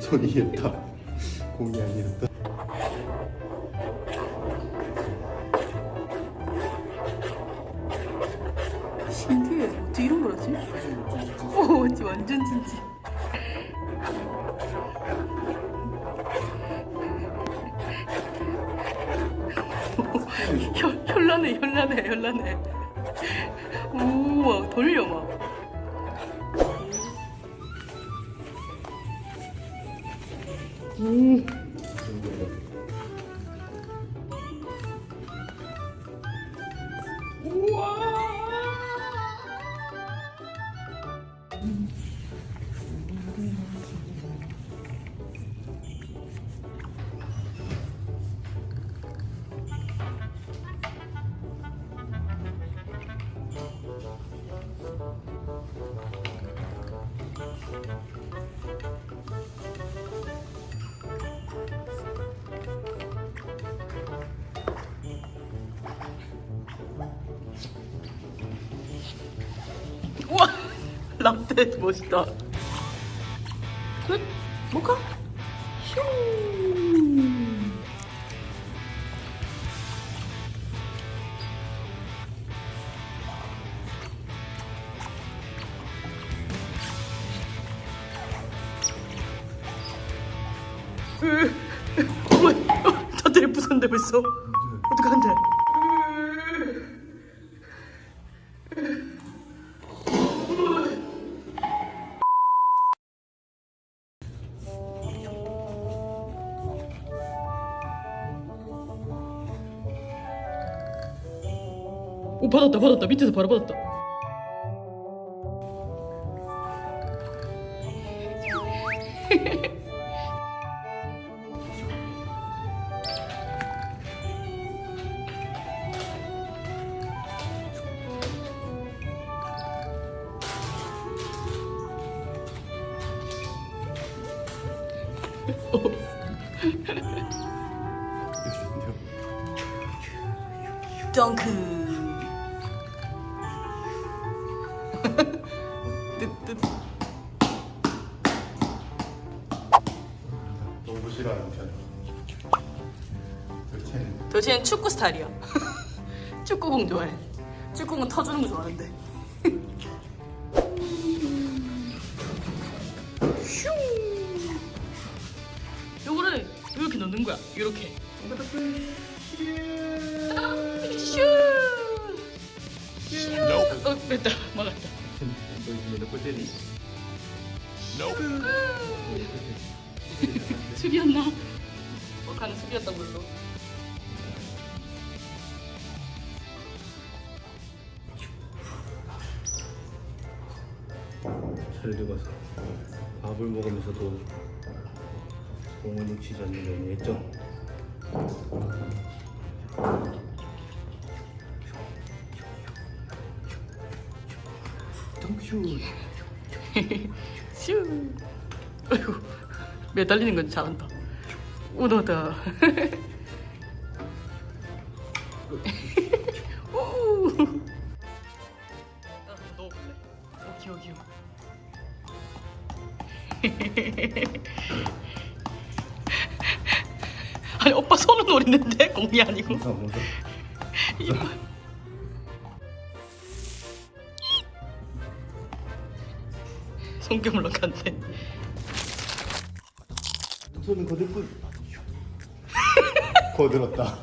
손이었다 공이 아니었다 이런 걸 하지? 오, 완전 완전 진지. 현, 현란해, 현란해, 현란해. 우와, 돌려 막. 우 Mm-hmm. 멋있다. 끝, 뭐가? 슝. 으, 어머, 어, 저들이 부산데 벌써. 어떡한데? 오 받았다 받았다. 밑에서 바로 받았다. 덩크 뜨뜻. 너무 싫어하는 편 도대체는 도시는 축구 스타일이야. 축구공 좋아해. 축구공 터주는 거 좋아하는데. 슝! 요거를 이렇게 넣는 거야. 이렇게. 슈 슈. 어 됐다. 막았다 너 이제 몇골 때리? 수비였나? 어카는 수비였던 걸로 잘 들어가서 밥을 먹으면서도 공을 놓치지 않는 했 덩슈 슈. 아이고 매달리는 건 잘한다. 한번 넣어볼래 오기 오기 아니 오빠 손은 노리는데? 공이 아니고. 아 이빨 손금을 넣었는데 손은 거들 뿐. 거들었다